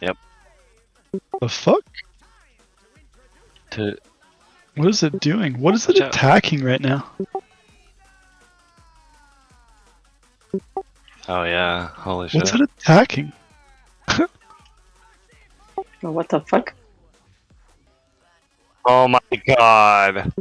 Yep. The fuck? To What is it doing? What is it Watch out. attacking right now? oh yeah, holy shit. What's it attacking? What the fuck? Oh my god.